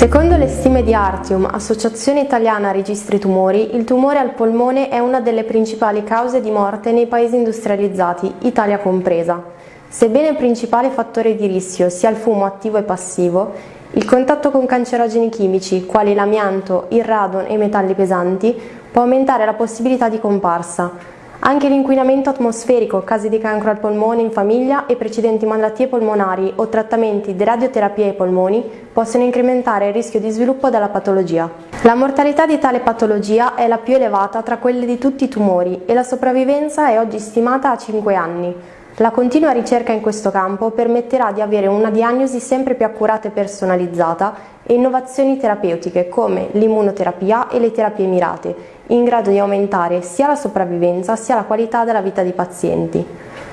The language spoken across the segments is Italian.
Secondo le stime di Artium, Associazione Italiana Registri Tumori, il tumore al polmone è una delle principali cause di morte nei paesi industrializzati, Italia compresa. Sebbene il principale fattore di rischio sia il fumo attivo e passivo, il contatto con cancerogeni chimici, quali l'amianto, il radon e i metalli pesanti, può aumentare la possibilità di comparsa, anche l'inquinamento atmosferico, casi di cancro al polmone in famiglia e precedenti malattie polmonari o trattamenti di radioterapia ai polmoni possono incrementare il rischio di sviluppo della patologia. La mortalità di tale patologia è la più elevata tra quelle di tutti i tumori e la sopravvivenza è oggi stimata a 5 anni. La continua ricerca in questo campo permetterà di avere una diagnosi sempre più accurata e personalizzata e innovazioni terapeutiche come l'immunoterapia e le terapie mirate, in grado di aumentare sia la sopravvivenza sia la qualità della vita dei pazienti.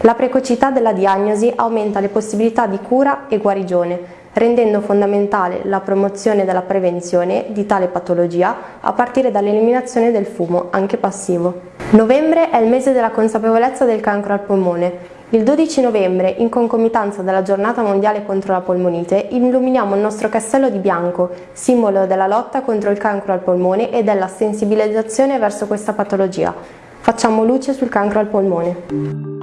La precocità della diagnosi aumenta le possibilità di cura e guarigione, rendendo fondamentale la promozione della prevenzione di tale patologia a partire dall'eliminazione del fumo, anche passivo. Novembre è il mese della consapevolezza del cancro al polmone il 12 novembre, in concomitanza della giornata mondiale contro la polmonite, illuminiamo il nostro castello di bianco, simbolo della lotta contro il cancro al polmone e della sensibilizzazione verso questa patologia. Facciamo luce sul cancro al polmone.